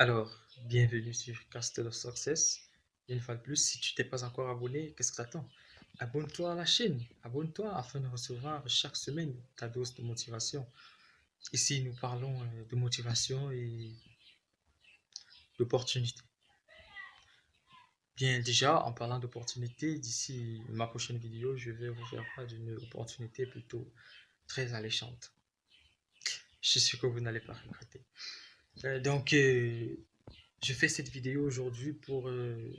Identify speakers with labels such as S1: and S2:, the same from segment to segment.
S1: Alors, bienvenue sur Castle of Success. Une fois de plus, si tu t'es pas encore abonné, qu'est-ce que t'attends? Abonne-toi à la chaîne, abonne-toi afin de recevoir chaque semaine ta dose de motivation. Ici, nous parlons euh, de motivation et d'opportunité. Bien, déjà, en parlant d'opportunité, d'ici ma prochaine vidéo, je vais vous faire part d'une opportunité plutôt très alléchante. Je suis sûr que vous n'allez pas regretter. Euh, donc, euh, je fais cette vidéo aujourd'hui pour euh,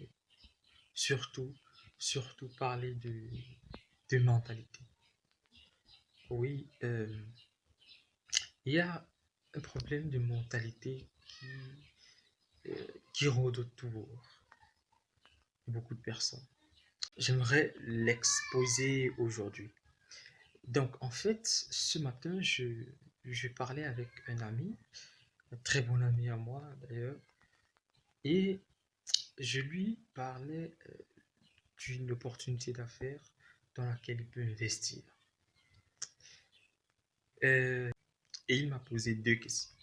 S1: surtout, surtout parler de, de mentalité. Oui, il y a un problème de mentalité qui, qui rôde autour beaucoup de personnes. J'aimerais l'exposer aujourd'hui. Donc, en fait, ce matin, je, parlais avec un ami un très bon ami à moi d'ailleurs. Et je lui parlais euh, d'une opportunité d'affaires dans laquelle il peut investir. Euh, et il m'a posé deux questions.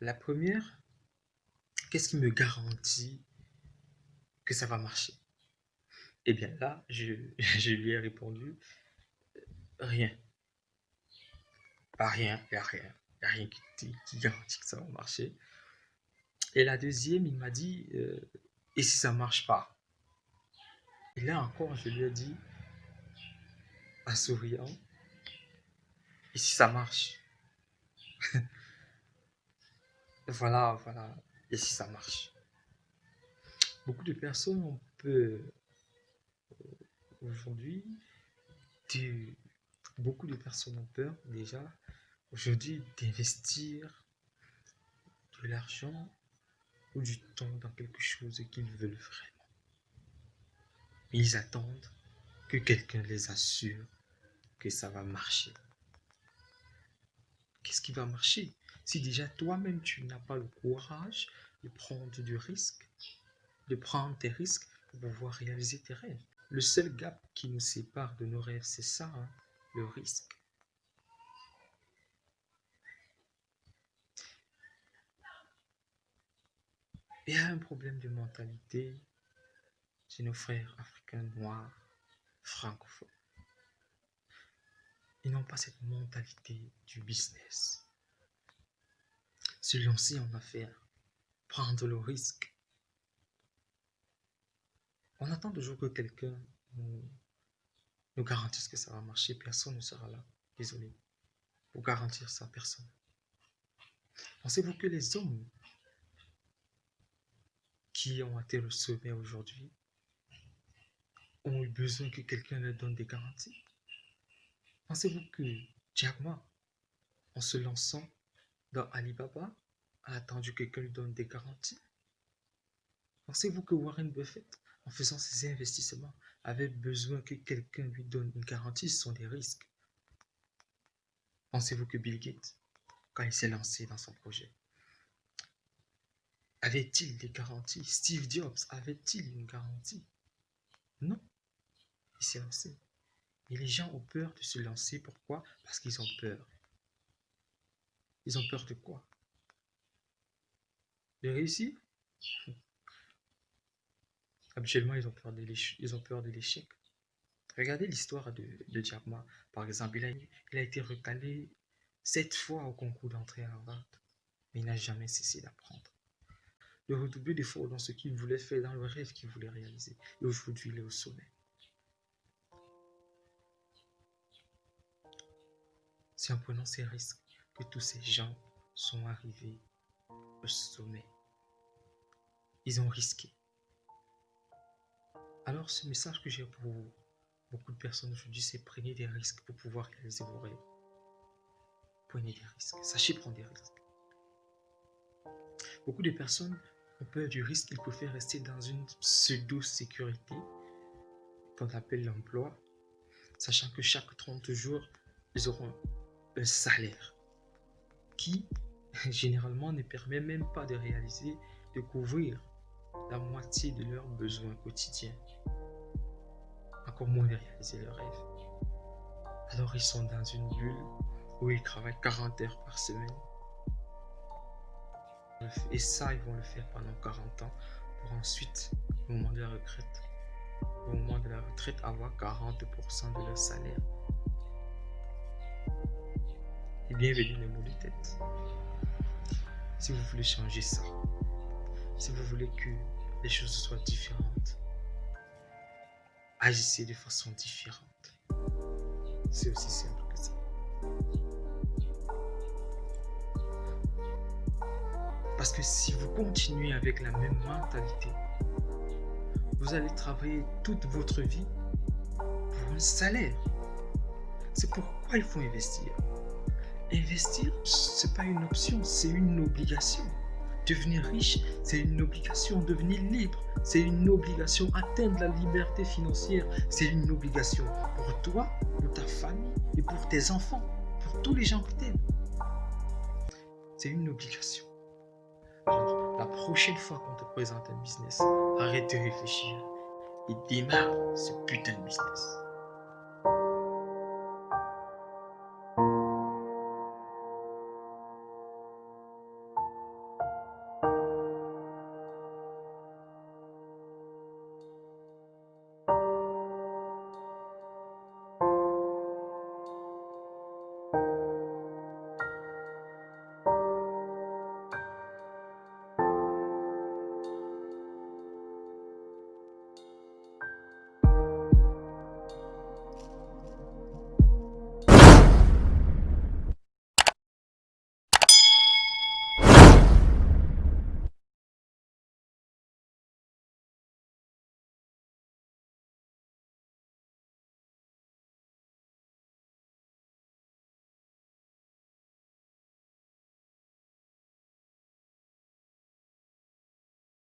S1: La première, qu'est-ce qui me garantit que ça va marcher Eh bien là, je, lui ai répondu, euh, rien. Pas rien, il n'y a rien n'y a rien qui, garantit que ça va marcher. Et la deuxième, il m'a dit, euh, et si ça marche pas? Et là encore, je lui ai dit, en souriant, et si ça marche? Voilà, voilà, et si ça marche? Beaucoup de personnes ont peur euh, aujourd'hui, beaucoup de personnes ont peur déjà aujourd'hui d'investir de l'argent ou du temps dans quelque chose qu'ils veulent vraiment. Ils attendent que quelqu'un les assure que ça va marcher. Qu'est-ce qui va marcher? Si déjà toi-même tu n'as pas le courage de prendre du risque, de prendre tes risques pour pouvoir réaliser tes rêves. Le seul gap qui nous sépare de nos rêves, c'est ça, hein, le risque. Il y a un problème de mentalité chez nos frères africains noirs, francophones. Ils n'ont pas cette mentalité du business. Se lancer en affaires, prendre le risque. On attend toujours que quelqu'un nous, nous garantisse que ça va marcher. Personne ne sera là, désolé, pour garantir ça, personne. Pensez-vous que les hommes qui ont atteint le aujourd'hui ont eu besoin que quelqu'un leur donne des garanties? Pensez-vous que Jack Ma, en se lançant dans Alibaba, a attendu que quelqu'un lui donne des garanties? Pensez-vous que Warren Buffett, en faisant ses investissements, avait besoin que quelqu'un lui donne une garantie sont des risques. Pensez-vous que Bill Gates, quand il s'est lancé dans son projet, avait-il des garanties? Steve Jobs avait-il une garantie? Non. Il s'est lancé. Et les gens ont peur de se lancer. Pourquoi? Parce qu'ils ont peur. Ils ont peur de quoi? De réussir? Habituellement, ils ont peur de l'échec. Regardez l'histoire de, de Par exemple, il a, été recalé sept fois au concours d'entrée à Harvard, mais il n'a jamais cessé d'apprendre de redoubler d'efforts dans ce qu'il voulait faire, dans le rêve qu'il voulait réaliser. Et aujourd'hui, il est au sommet. C'est en prenant ces risques que tous ces gens sont arrivés au sommet. Ils ont risqué. Alors, ce message que j'ai pour beaucoup de personnes aujourd'hui, c'est prenez des risques pour pouvoir réaliser vos rêves. Prenez des risques. Sachez prendre des risques. Beaucoup de personnes on peur du risque, il préfère rester dans une pseudo-sécurité qu'on appelle l'emploi, sachant que chaque 30 jours, ils auront un salaire qui, généralement, ne permet même pas de réaliser, de couvrir la moitié de leurs besoins quotidiens. comment réaliser le rêve. Alors ils sont dans une bulle où ils travaillent 40 heures par semaine. Et ça, ils vont le faire pendant 40 ans pour ensuite, au moment de la retraite, au moment de la retraite, avoir 40% de leur salaire. Et bienvenue les mots de tête. Si vous voulez changer ça, si vous voulez que les choses soient différentes, agissez de façon différente. C'est aussi simple que ça. Parce que si vous continuez avec la même mentalité, vous allez travailler toute votre vie pour un salaire. C'est pourquoi il faut investir. Investir, ce n'est pas une option, c'est une obligation. Devenir riche, c'est une obligation. Devenir libre, c'est une obligation. Atteindre la liberté financière, c'est une obligation pour toi, pour ta famille et pour tes enfants, pour tous les gens qui t'aiment. C'est une obligation. Alors, la prochaine fois qu'on te présente un business, arrête de réfléchir et démarre ce putain de business.